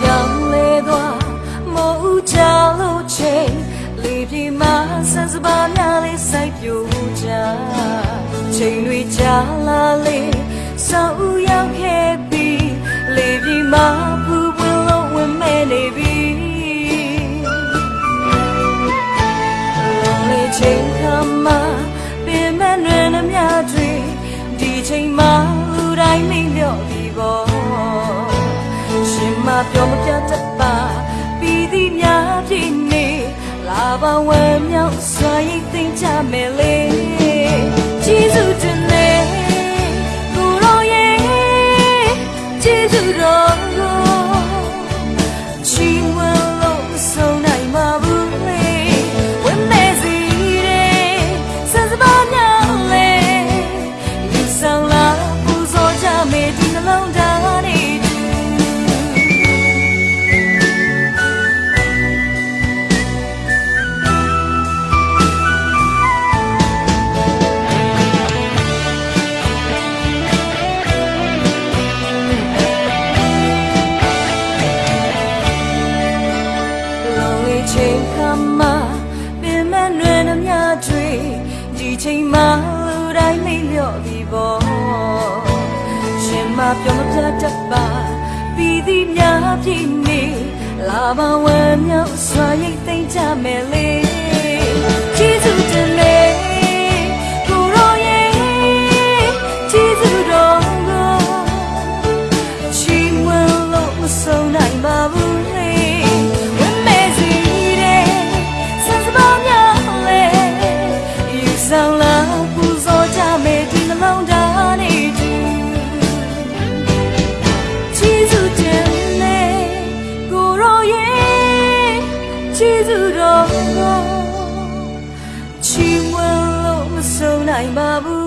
ပြောင်းလဲသွားမို့ဦးချလို့ချိန်လေပြင်းမှာဆန်းစပါများလေးစိုက်ပြိုးကြချိန်တွေချလာလေစောဦးရောက်ခဲ့ပြီလေပြင်းမှာပူပွင့်လို့ဝင်မဲ့နေပြီလုံးလေးချိန်ခါမှာပင်မနှွေနှမြတွေဒီချိန်မှာလူတိုင်းမိလျော့ပြီပေါ့ ပြောမပြတတ်ပါပြီးသည်များဖြစ်နေလာပါဝဲမြောက်စွာရိတ်သိမ့်ကြမယ်လေ မှာပင်မနှွေနှမြတွေဒီချိန်မှာလူတိုင်းမိလျော့ပြီပေါ့ရှင်မပြောမပြတတ်ပါပြီးသည်များဖြစ်နေလာပါဝဲမြောက်စွာရိတ်သိမ့်ကြမယ်လေ တော်ကို